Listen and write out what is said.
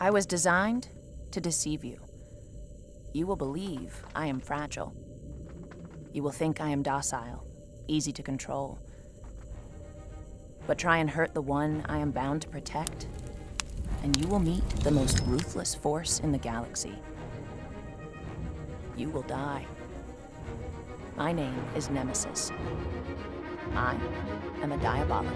I was designed to deceive you. You will believe I am fragile. You will think I am docile, easy to control. But try and hurt the one I am bound to protect, and you will meet the most ruthless force in the galaxy. You will die. My name is Nemesis. I am a diabolic.